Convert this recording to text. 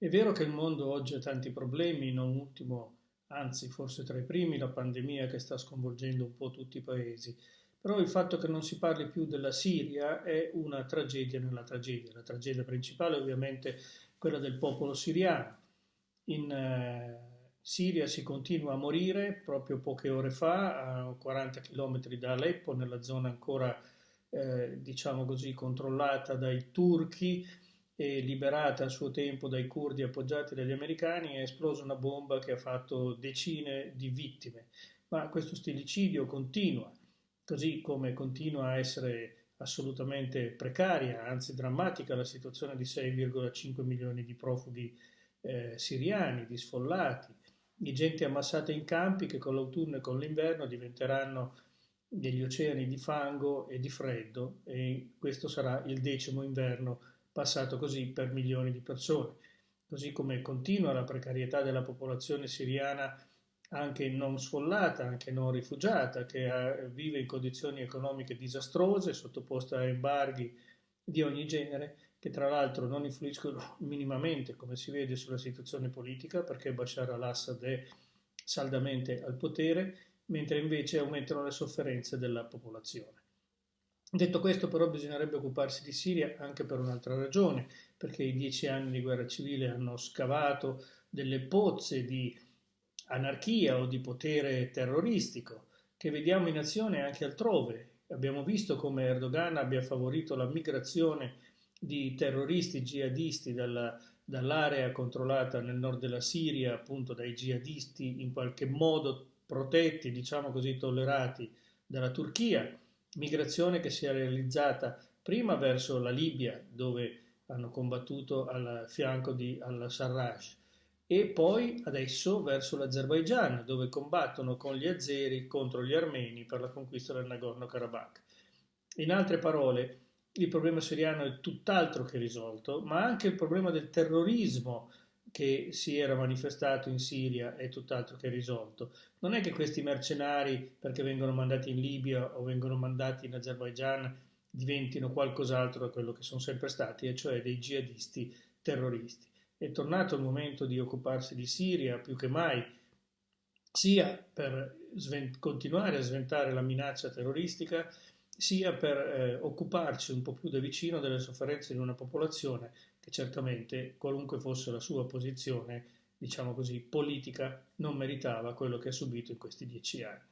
È vero che il mondo oggi ha tanti problemi, non ultimo, anzi forse tra i primi, la pandemia che sta sconvolgendo un po' tutti i paesi, però il fatto che non si parli più della Siria è una tragedia nella tragedia. La tragedia principale è ovviamente quella del popolo siriano. In eh, Siria si continua a morire, proprio poche ore fa, a 40 km da Aleppo, nella zona ancora, eh, diciamo così, controllata dai turchi, e liberata a suo tempo dai curdi appoggiati dagli americani, è esplosa una bomba che ha fatto decine di vittime. Ma questo stillicidio continua, così come continua a essere assolutamente precaria, anzi drammatica, la situazione di 6,5 milioni di profughi eh, siriani, di sfollati, di gente ammassata in campi che con l'autunno e con l'inverno diventeranno degli oceani di fango e di freddo e questo sarà il decimo inverno passato così per milioni di persone. Così come continua la precarietà della popolazione siriana anche non sfollata, anche non rifugiata, che vive in condizioni economiche disastrose, sottoposta a embarghi di ogni genere, che tra l'altro non influiscono minimamente, come si vede, sulla situazione politica, perché Bashar al-Assad è saldamente al potere, mentre invece aumentano le sofferenze della popolazione. Detto questo però bisognerebbe occuparsi di Siria anche per un'altra ragione, perché i dieci anni di guerra civile hanno scavato delle pozze di anarchia o di potere terroristico che vediamo in azione anche altrove. Abbiamo visto come Erdogan abbia favorito la migrazione di terroristi jihadisti dalla, dall'area controllata nel nord della Siria, appunto dai jihadisti in qualche modo protetti, diciamo così, tollerati dalla Turchia migrazione che si è realizzata prima verso la Libia, dove hanno combattuto al fianco di al-Sarraj, e poi adesso verso l'Azerbaigian, dove combattono con gli azeri contro gli armeni per la conquista del Nagorno-Karabakh. In altre parole, il problema siriano è tutt'altro che risolto, ma anche il problema del terrorismo che si era manifestato in Siria è tutt'altro che risolto. Non è che questi mercenari, perché vengono mandati in Libia o vengono mandati in Azerbaigian, diventino qualcos'altro da quello che sono sempre stati, e cioè dei jihadisti terroristi. È tornato il momento di occuparsi di Siria più che mai, sia per continuare a sventare la minaccia terroristica, sia per eh, occuparci un po' più da vicino delle sofferenze di una popolazione che certamente, qualunque fosse la sua posizione, diciamo così, politica, non meritava quello che ha subito in questi dieci anni.